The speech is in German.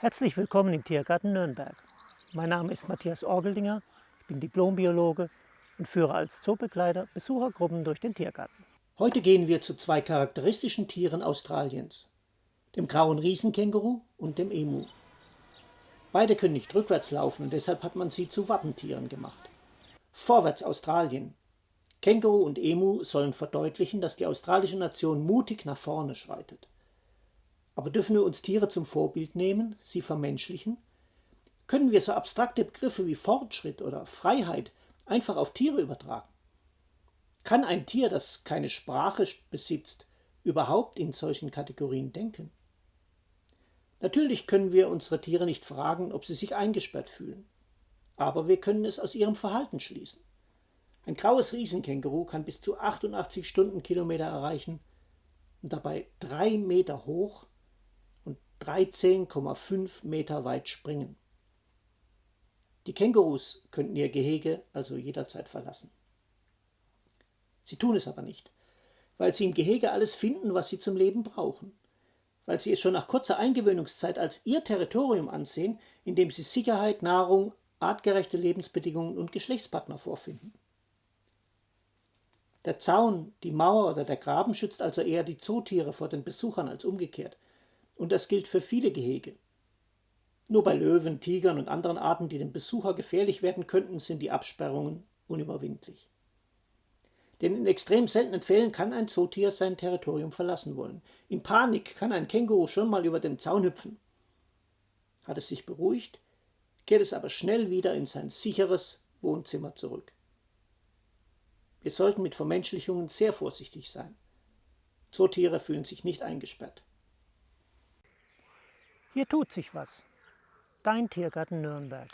Herzlich willkommen im Tiergarten Nürnberg. Mein Name ist Matthias Orgeldinger, ich bin Diplombiologe und führe als Zoobegleiter Besuchergruppen durch den Tiergarten. Heute gehen wir zu zwei charakteristischen Tieren Australiens, dem grauen Riesenkänguru und dem Emu. Beide können nicht rückwärts laufen und deshalb hat man sie zu Wappentieren gemacht. Vorwärts Australien. Känguru und Emu sollen verdeutlichen, dass die australische Nation mutig nach vorne schreitet. Aber dürfen wir uns Tiere zum Vorbild nehmen, sie vermenschlichen? Können wir so abstrakte Begriffe wie Fortschritt oder Freiheit einfach auf Tiere übertragen? Kann ein Tier, das keine Sprache besitzt, überhaupt in solchen Kategorien denken? Natürlich können wir unsere Tiere nicht fragen, ob sie sich eingesperrt fühlen. Aber wir können es aus ihrem Verhalten schließen. Ein graues Riesenkänguru kann bis zu 88 Stundenkilometer erreichen und dabei drei Meter hoch 13,5 Meter weit springen. Die Kängurus könnten ihr Gehege also jederzeit verlassen. Sie tun es aber nicht, weil sie im Gehege alles finden, was sie zum Leben brauchen, weil sie es schon nach kurzer Eingewöhnungszeit als ihr Territorium ansehen, in dem sie Sicherheit, Nahrung, artgerechte Lebensbedingungen und Geschlechtspartner vorfinden. Der Zaun, die Mauer oder der Graben schützt also eher die Zootiere vor den Besuchern als umgekehrt. Und das gilt für viele Gehege. Nur bei Löwen, Tigern und anderen Arten, die dem Besucher gefährlich werden könnten, sind die Absperrungen unüberwindlich. Denn in extrem seltenen Fällen kann ein Zootier sein Territorium verlassen wollen. In Panik kann ein Känguru schon mal über den Zaun hüpfen. Hat es sich beruhigt, kehrt es aber schnell wieder in sein sicheres Wohnzimmer zurück. Wir sollten mit Vermenschlichungen sehr vorsichtig sein. Zootiere fühlen sich nicht eingesperrt. Hier tut sich was. Dein Tiergarten Nürnberg.